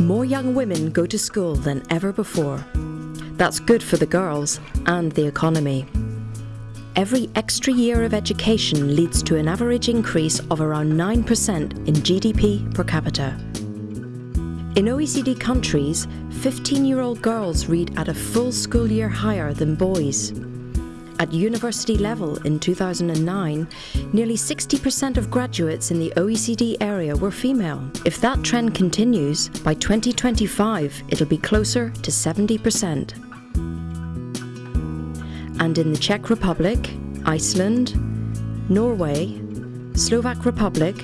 More young women go to school than ever before. That's good for the girls and the economy. Every extra year of education leads to an average increase of around 9% in GDP per capita. In OECD countries, 15 year old girls read at a full school year higher than boys. At university level in 2009, nearly 60% of graduates in the OECD area were female. If that trend continues, by 2025 it'll be closer to 70%. And in the Czech Republic, Iceland, Norway, Slovak Republic,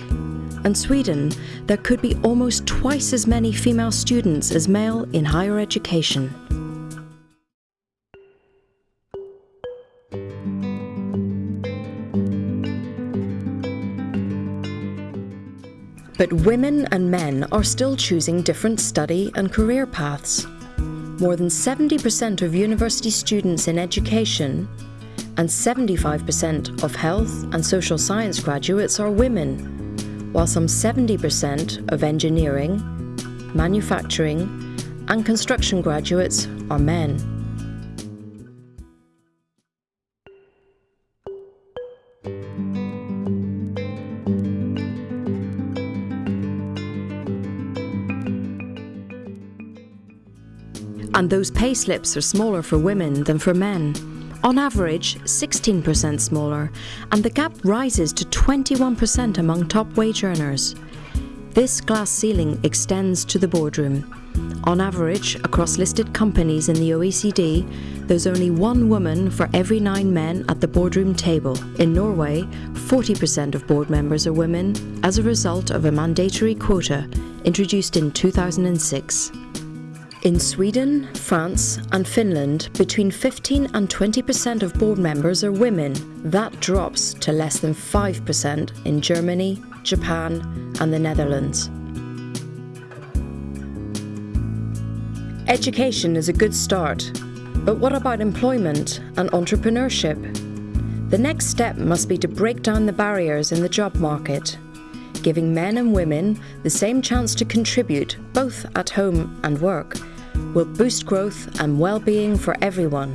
and Sweden, there could be almost twice as many female students as male in higher education. But women and men are still choosing different study and career paths. More than 70% of university students in education and 75% of health and social science graduates are women, while some 70% of engineering, manufacturing, and construction graduates are men. And those pay slips are smaller for women than for men. On average, 16% smaller, and the gap rises to 21% among top wage earners. This glass ceiling extends to the boardroom. On average, across listed companies in the OECD, there's only one woman for every nine men at the boardroom table. In Norway, 40% of board members are women as a result of a mandatory quota introduced in 2006. In Sweden, France, and Finland, between 15 and 20% of board members are women. That drops to less than 5% in Germany, Japan, and the Netherlands. Education is a good start, but what about employment and entrepreneurship? The next step must be to break down the barriers in the job market, giving men and women the same chance to contribute both at home and work will boost growth and well-being for everyone.